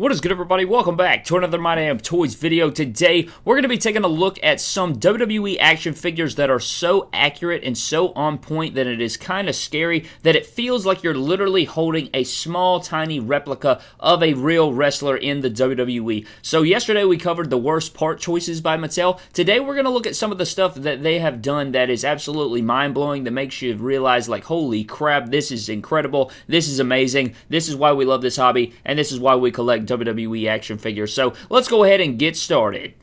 What is good, everybody? Welcome back to another My Damn Toys video. Today, we're going to be taking a look at some WWE action figures that are so accurate and so on point that it is kind of scary that it feels like you're literally holding a small, tiny replica of a real wrestler in the WWE. So yesterday, we covered the worst part choices by Mattel. Today, we're going to look at some of the stuff that they have done that is absolutely mind-blowing, that makes you realize, like, holy crap, this is incredible, this is amazing, this is why we love this hobby, and this is why we collect WWE action figures. So let's go ahead and get started.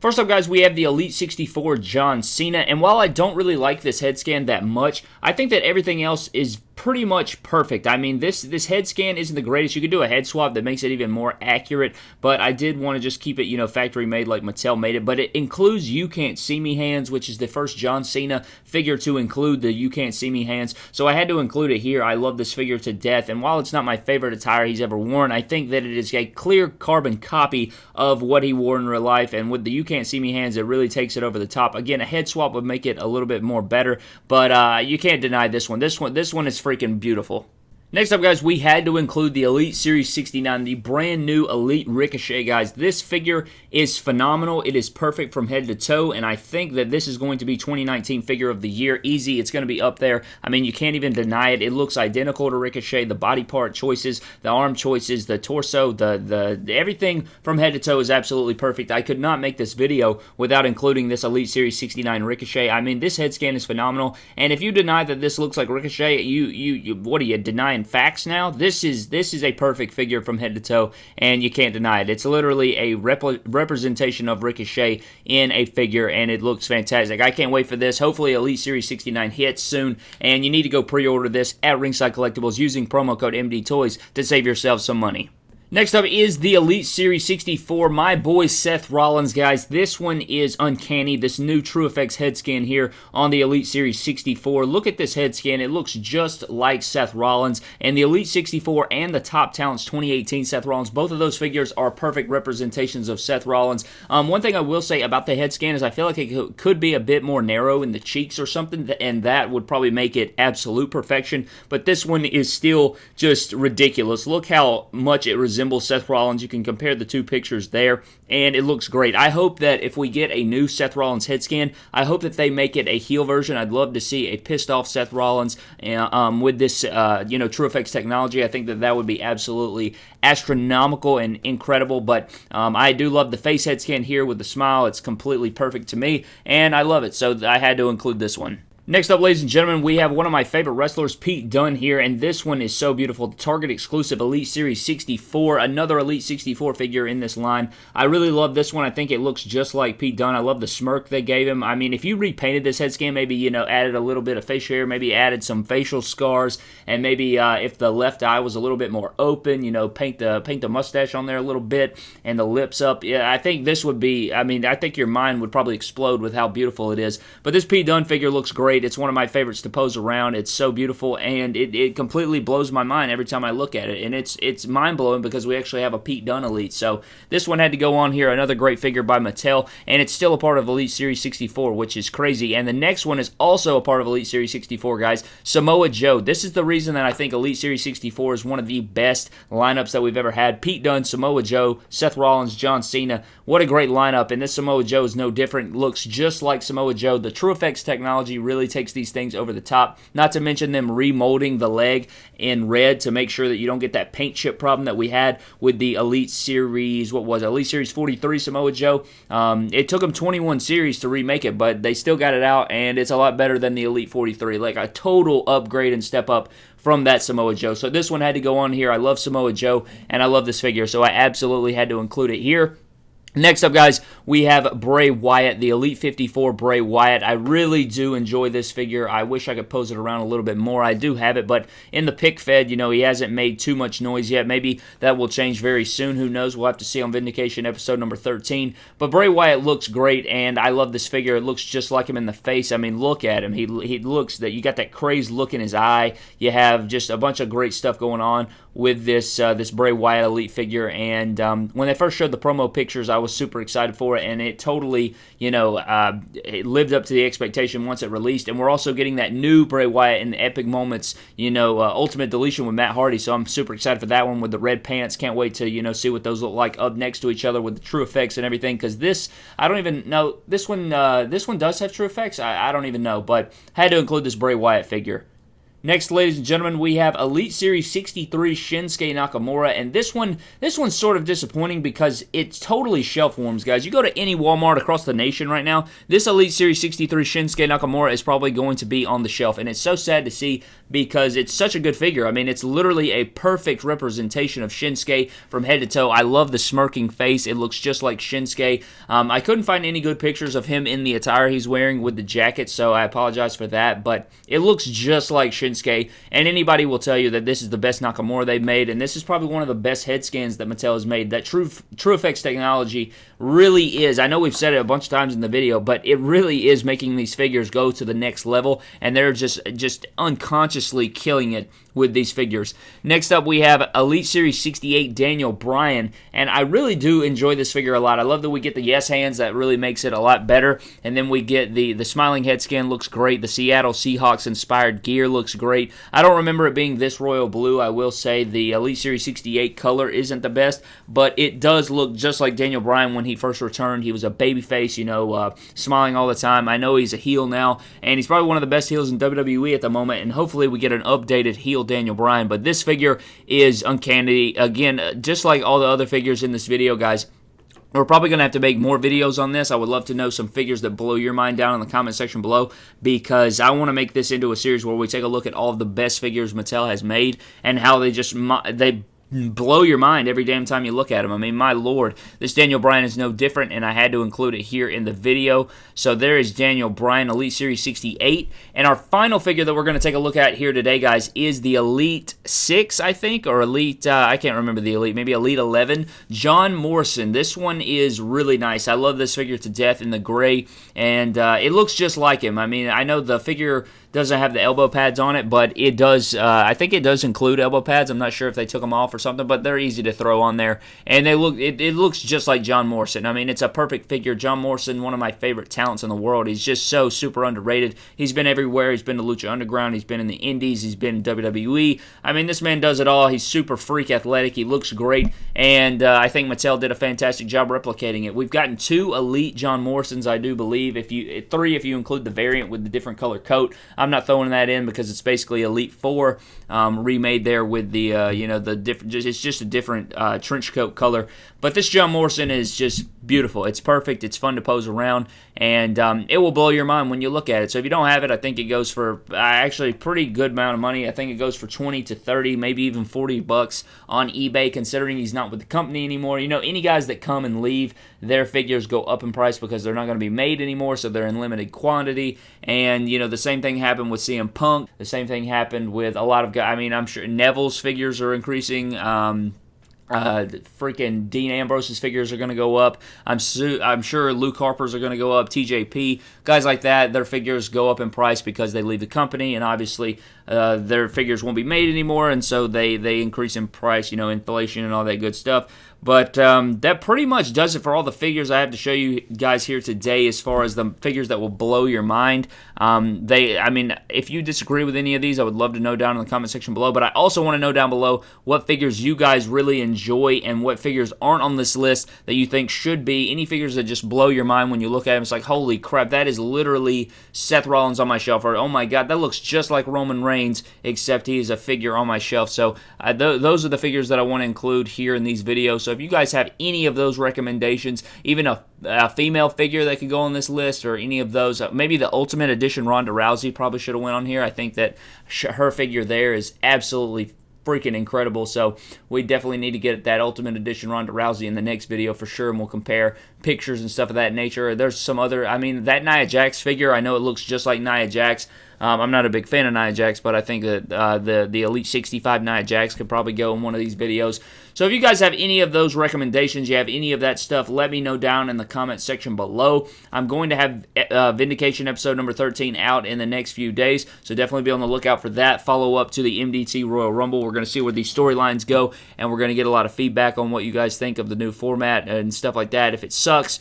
First up, guys, we have the Elite 64 John Cena, and while I don't really like this head scan that much, I think that everything else is pretty much perfect. I mean, this this head scan isn't the greatest. You could do a head swap that makes it even more accurate, but I did want to just keep it, you know, factory made like Mattel made it. But it includes You Can't See Me hands, which is the first John Cena figure to include the You Can't See Me hands. So I had to include it here. I love this figure to death, and while it's not my favorite attire he's ever worn, I think that it is a clear carbon copy of what he wore in real life. And with the You Can't See Me hands, it really takes it over the top. Again, a head swap would make it a little bit more better, but uh, you can't deny this one. This one, this one is freaking beautiful. Next up, guys, we had to include the Elite Series 69, the brand new Elite Ricochet, guys. This figure is phenomenal. It is perfect from head to toe, and I think that this is going to be 2019 Figure of the Year. Easy. It's going to be up there. I mean, you can't even deny it. It looks identical to Ricochet. The body part choices, the arm choices, the torso, the, the everything from head to toe is absolutely perfect. I could not make this video without including this Elite Series 69 Ricochet. I mean, this head scan is phenomenal, and if you deny that this looks like Ricochet, you, you, you what are you, denying facts now. This is this is a perfect figure from head to toe, and you can't deny it. It's literally a repl- representation of Ricochet in a figure, and it looks fantastic. I can't wait for this. Hopefully, Elite Series 69 hits soon, and you need to go pre-order this at Ringside Collectibles using promo code MD Toys to save yourself some money. Next up is the Elite Series 64. My boy Seth Rollins, guys. This one is uncanny. This new TrueFX head scan here on the Elite Series 64. Look at this head scan. It looks just like Seth Rollins. And the Elite 64 and the Top Talents 2018 Seth Rollins, both of those figures are perfect representations of Seth Rollins. Um, one thing I will say about the head scan is I feel like it could be a bit more narrow in the cheeks or something, and that would probably make it absolute perfection. But this one is still just ridiculous. Look how much it resembles resembles Seth Rollins. You can compare the two pictures there, and it looks great. I hope that if we get a new Seth Rollins head scan, I hope that they make it a heel version. I'd love to see a pissed off Seth Rollins uh, um, with this, uh, you know, TrueFX technology. I think that that would be absolutely astronomical and incredible. But um, I do love the face head scan here with the smile. It's completely perfect to me, and I love it. So I had to include this one. Next up, ladies and gentlemen, we have one of my favorite wrestlers, Pete Dunne here, and this one is so beautiful. The Target exclusive Elite Series 64, another Elite 64 figure in this line. I really love this one. I think it looks just like Pete Dunne. I love the smirk they gave him. I mean, if you repainted this head scan, maybe, you know, added a little bit of facial hair, maybe added some facial scars, and maybe uh, if the left eye was a little bit more open, you know, paint the paint the mustache on there a little bit and the lips up. Yeah, I think this would be, I mean, I think your mind would probably explode with how beautiful it is. But this Pete Dunne figure looks great. It's one of my favorites to pose around. It's so beautiful, and it, it completely blows my mind every time I look at it. And it's it's mind blowing because we actually have a Pete Dunne Elite. So this one had to go on here. Another great figure by Mattel, and it's still a part of Elite Series 64, which is crazy. And the next one is also a part of Elite Series 64, guys. Samoa Joe. This is the reason that I think Elite Series 64 is one of the best lineups that we've ever had. Pete Dunne, Samoa Joe, Seth Rollins, John Cena. What a great lineup, and this Samoa Joe is no different. Looks just like Samoa Joe. The TrueFX technology really takes these things over the top. Not to mention them remolding the leg in red to make sure that you don't get that paint chip problem that we had with the Elite Series, what was it? Elite Series 43 Samoa Joe. Um, it took them 21 series to remake it, but they still got it out, and it's a lot better than the Elite 43. Like a total upgrade and step up from that Samoa Joe. So this one had to go on here. I love Samoa Joe, and I love this figure, so I absolutely had to include it here. Next up, guys, we have Bray Wyatt, the Elite 54 Bray Wyatt. I really do enjoy this figure. I wish I could pose it around a little bit more. I do have it, but in the pic fed, you know, he hasn't made too much noise yet. Maybe that will change very soon. Who knows? We'll have to see on Vindication episode number 13. But Bray Wyatt looks great, and I love this figure. It looks just like him in the face. I mean, look at him. He, he looks that you got that crazed look in his eye. You have just a bunch of great stuff going on with this uh, this Bray Wyatt Elite figure. And um, when they first showed the promo pictures, I was super excited for it, and it totally, you know, uh, it lived up to the expectation once it released. And we're also getting that new Bray Wyatt in the Epic Moments, you know, uh, Ultimate Deletion with Matt Hardy. So I'm super excited for that one with the red pants. Can't wait to, you know, see what those look like up next to each other with the TrueFX and everything. Because this, I don't even know. This one, uh, this one does have TrueFX. I, I don't even know, but had to include this Bray Wyatt figure. Next, ladies and gentlemen, we have Elite Series 63 Shinsuke Nakamura, and this one, this one's sort of disappointing because it's totally shelf warms, guys. You go to any Walmart across the nation right now, this Elite Series 63 Shinsuke Nakamura is probably going to be on the shelf, and it's so sad to see because it's such a good figure. I mean, it's literally a perfect representation of Shinsuke from head to toe. I love the smirking face; it looks just like Shinsuke. Um, I couldn't find any good pictures of him in the attire he's wearing with the jacket, so I apologize for that. But it looks just like Shinsuke Shinsuke, and anybody will tell you that this is the best Nakamura they've made, and this is probably one of the best head scans that Mattel has made. That True TrueFX technology really is. I know we've said it a bunch of times in the video, but it really is making these figures go to the next level, and they're just just unconsciously killing it with these figures. Next up, we have Elite Series 68 Daniel Bryan, and I really do enjoy this figure a lot. I love that we get the yes hands, that really makes it a lot better, and then we get the, the smiling head scan looks great, the Seattle Seahawks inspired gear looks great. I don't remember it being this royal blue, I will say the Elite Series 68 color isn't the best, but it does look just like Daniel Bryan when he first returned. He was a baby face, you know, uh, smiling all the time. I know he's a heel now, and he's probably one of the best heels in WWE at the moment, and hopefully we get an updated heel Daniel Bryan. But this figure is uncanny. Again, uh, just like all the other figures in this video, guys. We're probably going to have to make more videos on this. I would love to know some figures that blow your mind down in the comment section below because I want to make this into a series where we take a look at all of the best figures Mattel has made and how they just they blow your mind every damn time you look at him. I mean, my lord, this Daniel Bryan is no different, and I had to include it here in the video. So there is Daniel Bryan Elite Series 68. And our final figure that we're going to take a look at here today, guys, is the Elite 6, I think, or Elite, uh, I can't remember the Elite, maybe Elite 11. John Morrison. This one is really nice. I love this figure to death in the gray, and uh, it looks just like him. I mean, I know the figure doesn't have the elbow pads on it, but it does. Uh, I think it does include elbow pads. I'm not sure if they took them off or something, but they're easy to throw on there, and they look. It, it looks just like John Morrison. I mean, it's a perfect figure. John Morrison, one of my favorite talents in the world. He's just so super underrated. He's been everywhere. He's been to Lucha Underground. He's been in the Indies. He's been in WWE. I mean, this man does it all. He's super freak athletic. He looks great, and uh, I think Mattel did a fantastic job replicating it. We've gotten two elite John Morrisons, I do believe. If you three, if you include the variant with the different color coat. I'm not throwing that in because it's basically Elite Four um, remade there with the uh, you know the different. It's just a different uh, trench coat color. But this John Morrison is just beautiful. It's perfect. It's fun to pose around, and um, it will blow your mind when you look at it. So if you don't have it, I think it goes for uh, actually a pretty good amount of money. I think it goes for 20 to 30, maybe even 40 bucks on eBay, considering he's not with the company anymore. You know, any guys that come and leave, their figures go up in price because they're not going to be made anymore, so they're in limited quantity. And you know, the same thing happened with CM Punk. The same thing happened with a lot of guys. I mean, I'm sure Neville's figures are increasing. Um, uh, freaking Dean Ambrose's figures are going to go up. I'm su- I'm sure Luke Harper's are going to go up. TJP guys like that, their figures go up in price because they leave the company, and obviously uh, their figures won't be made anymore, and so they they increase in price. You know, inflation and all that good stuff. But um, that pretty much does it for all the figures I have to show you guys here today as far as the figures that will blow your mind. Um, they, I mean, if you disagree with any of these, I would love to know down in the comment section below. But I also want to know down below what figures you guys really enjoy and what figures aren't on this list that you think should be. Any figures that just blow your mind when you look at them. It's like, holy crap, that is literally Seth Rollins on my shelf. Or, oh my God, that looks just like Roman Reigns, except he is a figure on my shelf. So uh, th- those are the figures that I want to include here in these videos. So if you guys have any of those recommendations, even a, a female figure that could go on this list, or any of those, uh, maybe the Ultimate Edition Ronda Rousey probably should have went on here. I think that her figure there is absolutely freaking incredible. So we definitely need to get that Ultimate Edition Ronda Rousey in the next video for sure, and we'll compare pictures and stuff of that nature. There's some other, I mean, that Nia Jax figure, I know it looks just like Nia Jax, Um, I'm not a big fan of Nia Jax, but I think that uh, the the Elite 65 Nia Jax could probably go in one of these videos. So if you guys have any of those recommendations, you have any of that stuff, let me know down in the comment section below. I'm going to have uh, Vindication episode number 13 out in the next few days, so definitely be on the lookout for that. Follow up to the MDT Royal Rumble. We're going to see where these storylines go, and we're going to get a lot of feedback on what you guys think of the new format and stuff like that. If it sucks,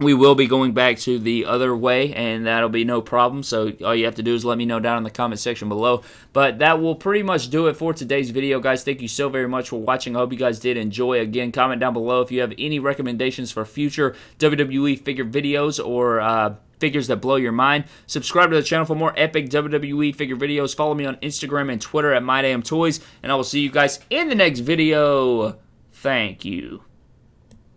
we will be going back to the other way, and that'll be no problem. So all you have to do is let me know down in the comment section below. But that will pretty much do it for today's video, guys. Thank you so very much for watching. I hope you guys did enjoy. Again, comment down below if you have any recommendations for future WWE figure videos or uh, figures that blow your mind. Subscribe to the channel for more epic WWE figure videos. Follow me on Instagram and Twitter at MyDamnToys, and I will see you guys in the next video. Thank you.